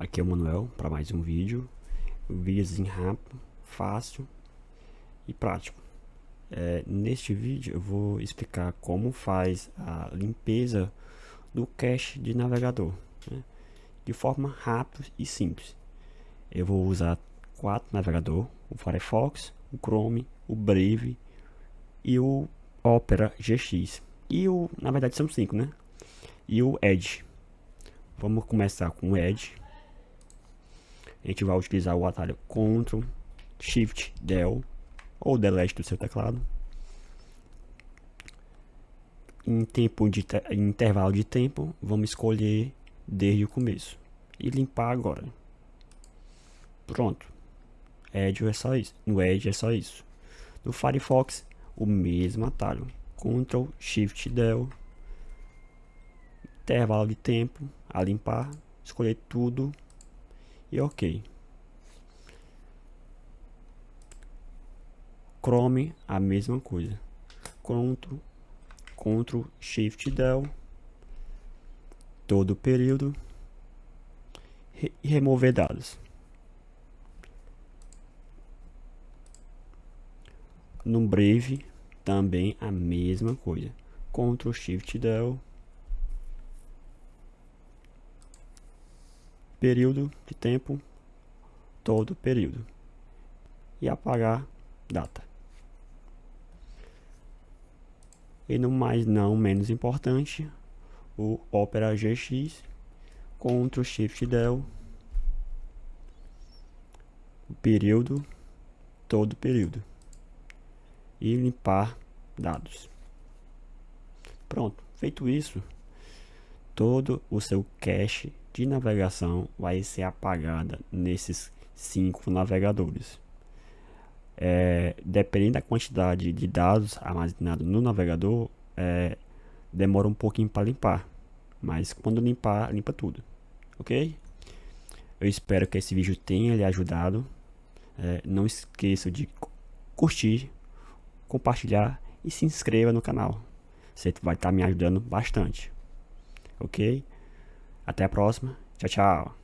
Aqui é o Manuel para mais um vídeo, um vídeozinho rápido, fácil e prático. É, neste vídeo eu vou explicar como faz a limpeza do cache de navegador, né? de forma rápida e simples. Eu vou usar quatro navegadores, o Firefox, o Chrome, o Brave e o Opera GX. E o, na verdade são cinco, né? E o Edge. Vamos começar com o Edge a gente vai utilizar o atalho Ctrl Shift Del ou Delete do seu teclado. Em tempo de em intervalo de tempo, vamos escolher desde o começo e limpar agora. Pronto. Edge é só isso. No Edge é só isso. No Firefox, o mesmo atalho. Ctrl Shift Del intervalo de tempo a limpar, escolher tudo e ok. Chrome, a mesma coisa. Ctrl, Ctrl Shift Del, todo o período e remover dados. No Brave, também a mesma coisa. Ctrl Shift Del, período de tempo, todo período. E apagar data. E no mais não menos importante, o Opera GX, Ctrl Shift Del, período, todo período. E limpar dados. Pronto, feito isso, todo o seu cache de navegação vai ser apagada nesses cinco navegadores. É, dependendo da quantidade de dados armazenados no navegador, é, demora um pouquinho para limpar. Mas quando limpar, limpa tudo. Ok? Eu espero que esse vídeo tenha lhe ajudado. É, não esqueça de curtir, compartilhar e se inscreva no canal. Você vai estar me ajudando bastante. Ok? Até a próxima. Tchau, tchau.